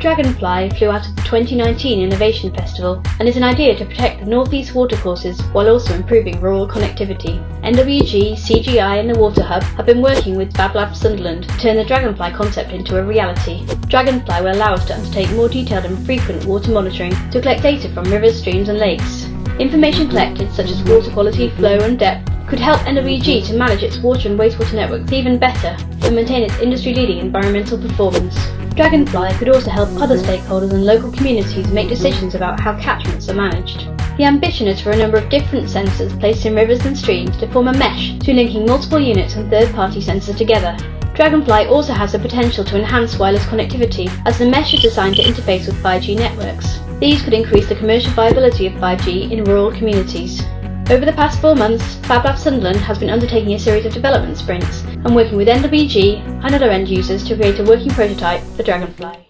Dragonfly flew out of the 2019 Innovation Festival and is an idea to protect the northeast watercourses while also improving rural connectivity. NWG, CGI and the Water Hub have been working with FabLab Sunderland to turn the Dragonfly concept into a reality. Dragonfly will allow us to undertake more detailed and frequent water monitoring to collect data from rivers, streams and lakes. Information collected such as water quality, flow and depth could help NWG to manage its water and wastewater networks even better and maintain its industry-leading environmental performance. Dragonfly could also help other stakeholders and local communities make decisions about how catchments are managed. The ambition is for a number of different sensors placed in rivers and streams to form a mesh through linking multiple units and third-party sensors together. Dragonfly also has the potential to enhance wireless connectivity as the mesh is designed to interface with 5G networks. These could increase the commercial viability of 5G in rural communities. Over the past four months, FabLab Sunderland has been undertaking a series of development sprints and working with NWG and other end users to create a working prototype for Dragonfly.